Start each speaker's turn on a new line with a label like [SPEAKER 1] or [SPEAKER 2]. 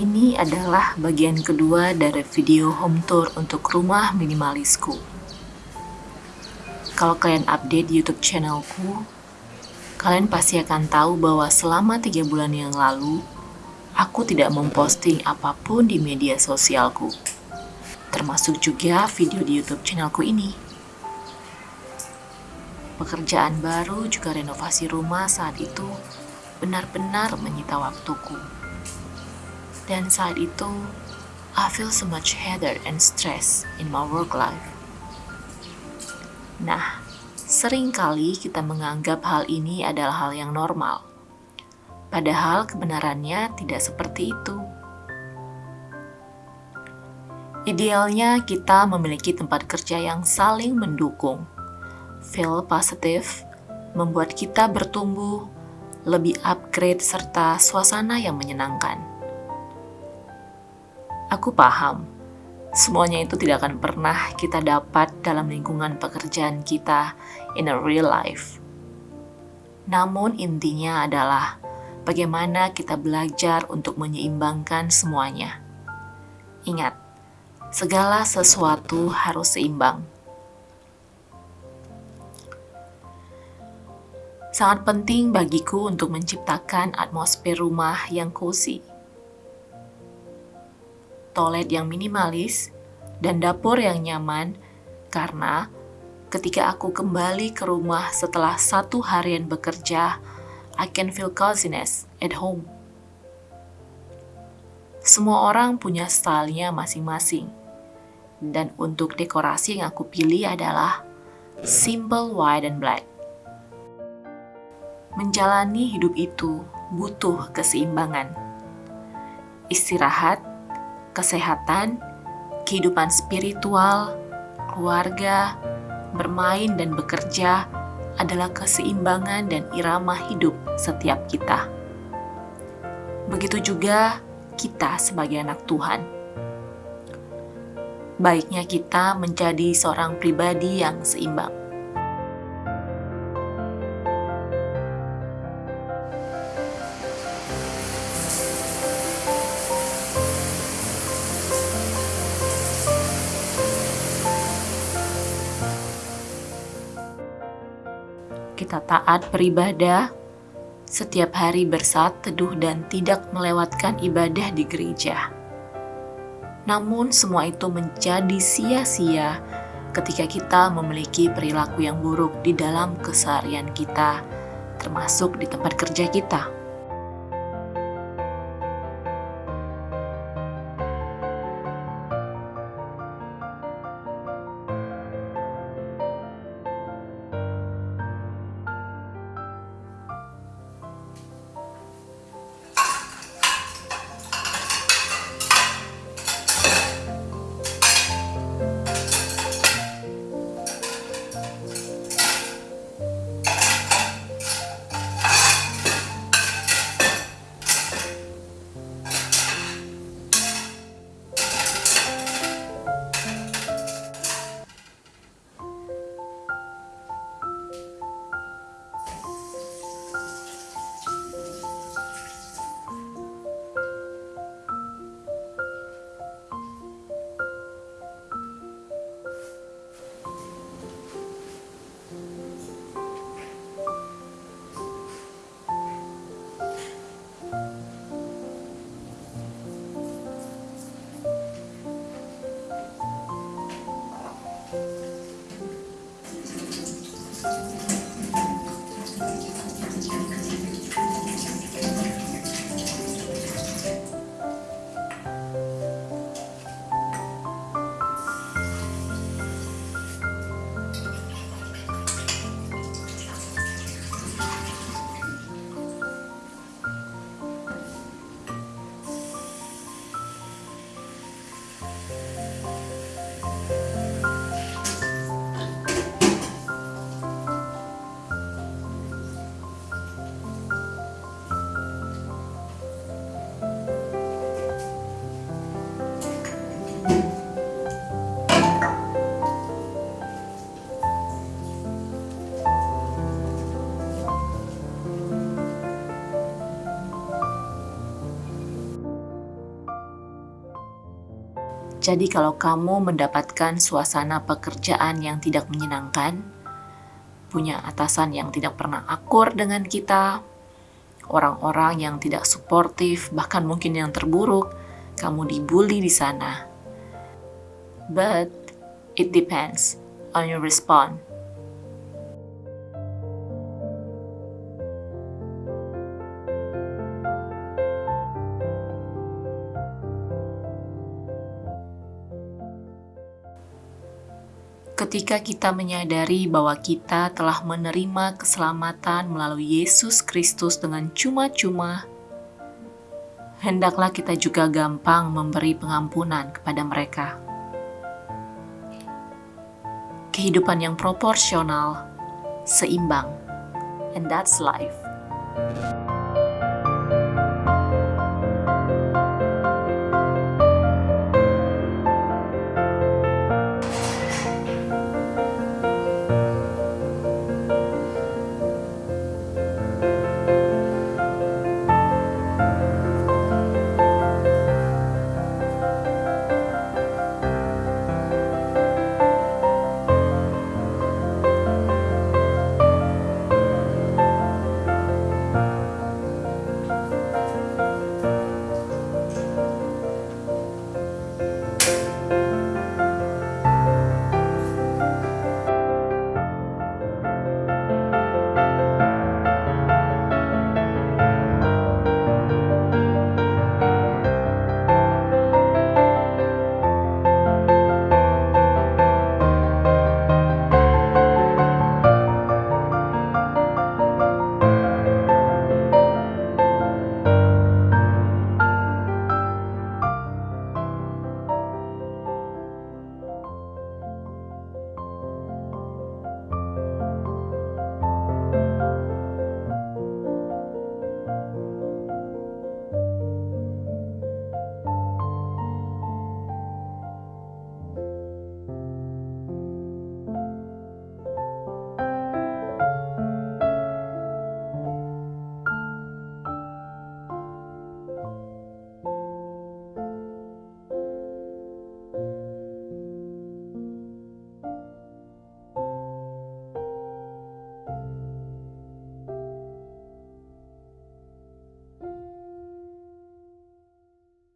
[SPEAKER 1] Ini adalah bagian kedua dari video home tour untuk rumah minimalisku. Kalau kalian update YouTube channelku, kalian pasti akan tahu bahwa selama tiga bulan yang lalu, aku tidak memposting apa pun di media sosialku, termasuk juga video di YouTube channelku ini. Pekerjaan baru juga renovasi rumah saat itu benar-benar menyita waktuku. Dan saat itu, I feel so much header and stress in my work life. Nah, sering kali kita menganggap hal ini adalah hal yang normal. Padahal kebenarannya tidak seperti itu. Idealnya kita memiliki tempat kerja yang saling mendukung. Feel positive membuat kita bertumbuh, lebih upgrade serta suasana yang menyenangkan. Aku paham, semuanya itu tidak akan pernah kita dapat dalam lingkungan pekerjaan kita in a real life. Namun intinya adalah bagaimana kita belajar untuk menyeimbangkan semuanya. Ingat, segala sesuatu harus seimbang. Sangat penting bagiku untuk menciptakan atmosfer rumah yang cozy toilet yang minimalis, dan dapur yang nyaman karena ketika aku kembali ke rumah setelah satu harian bekerja, I can feel coziness at home. Semua orang punya stylenya masing-masing. Dan untuk dekorasi yang aku pilih adalah simple white and black. Menjalani hidup itu butuh keseimbangan. Istirahat kesehatan, kehidupan spiritual, keluarga, bermain dan bekerja adalah keseimbangan dan irama hidup setiap kita. Begitu juga kita sebagai anak Tuhan. Baiknya kita menjadi seorang pribadi yang seimbang. Kita taat beribadah, setiap hari bersat teduh dan tidak melewatkan ibadah di gereja. Namun semua itu menjadi sia-sia ketika kita memiliki perilaku yang buruk di dalam keseharian kita, termasuk di tempat kerja kita. ちょっと待って。Jadi, kalau kamu mendapatkan suasana pekerjaan yang tidak menyenangkan, punya atasan yang tidak pernah akur dengan kita, orang-orang yang tidak suportif, bahkan mungkin yang terburuk, kamu dibully di sana. But it depends on your response. Ketika kita menyadari bahwa kita telah menerima keselamatan melalui Yesus Kristus dengan cuma-cuma, hendaklah kita juga gampang memberi pengampunan kepada mereka. Kehidupan yang proporsional, seimbang, and that's life.